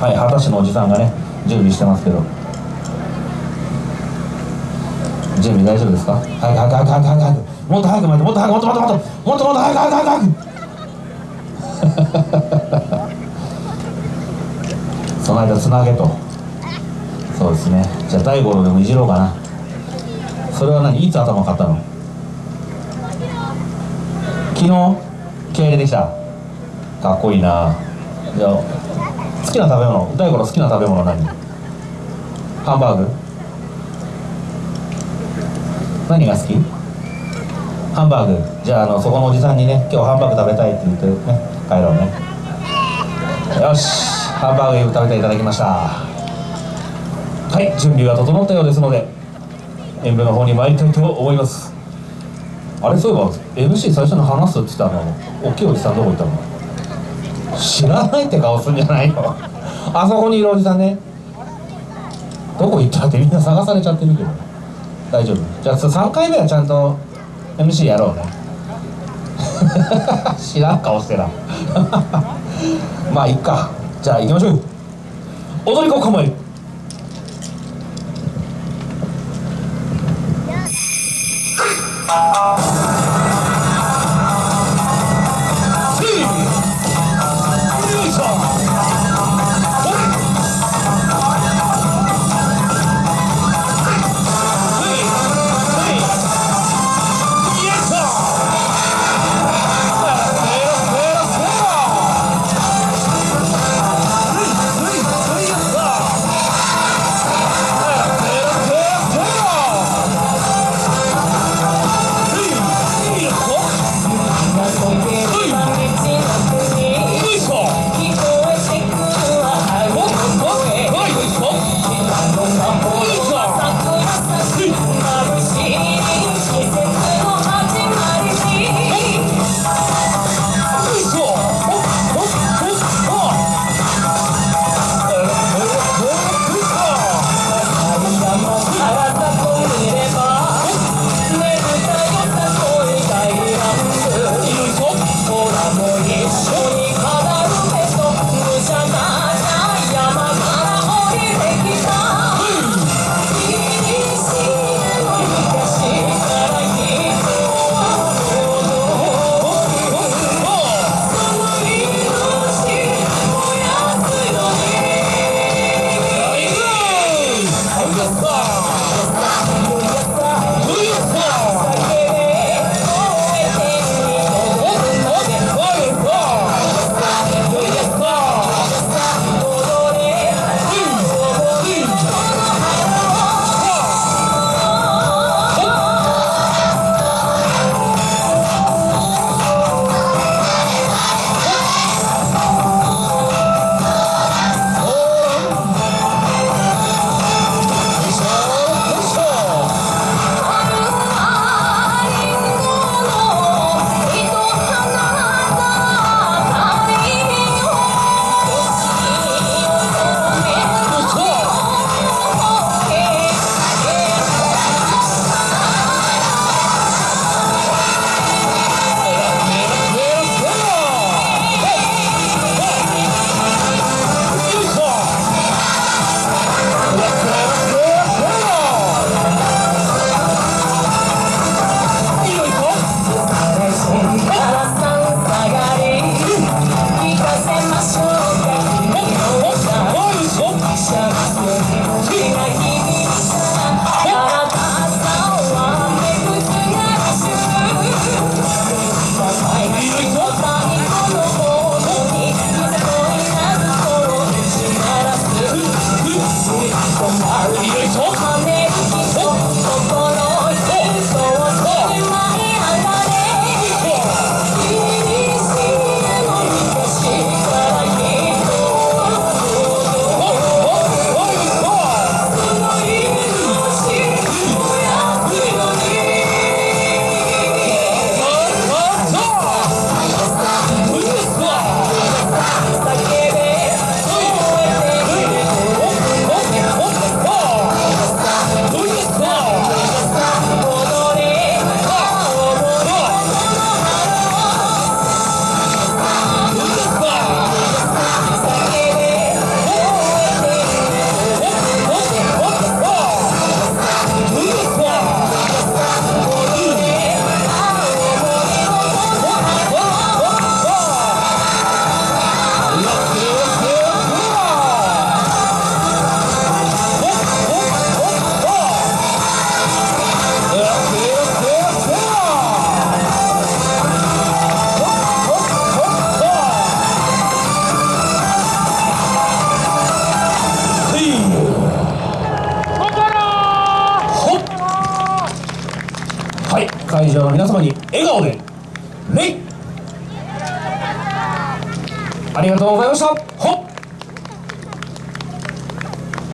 はい二十歳のおじさんがね準備してますけど。準備大丈夫ですか？早く早く早く早く早く早く。もっと早く待ってもっと早くもっともっともっともっともっと早く早く早く早く。その間つなげと。そうですね。じゃあ大五郎でもいじろうかな。それは何？いつ頭買ったの？昨日？経営できた。かっこいいな。じゃあ好きな食べ物大五郎好きな食べ物何？ハンバーグ？何が好き？ハンバーグ。じゃああのそこのおじさんにね今日ハンバーグ食べたいって言ってね帰ろうね。よしハンバーグ食べていただきました。はい準備が整ったようですので演舞の方に参りたいと思います。あれそういえば MC 最初に話すって言ったの大きいおじさんどこ行ったの？知らないって顔すんじゃないよ。あそこにいるおじさんね。どこ行ったってみんな探されちゃってるけど。大丈夫。じゃあ3回目はちゃんと MC やろうね。知らん顔してな まあいっか。じゃあ行きましょう。踊り子構える会場の皆様に笑顔で礼ありがとうございました。ほっ。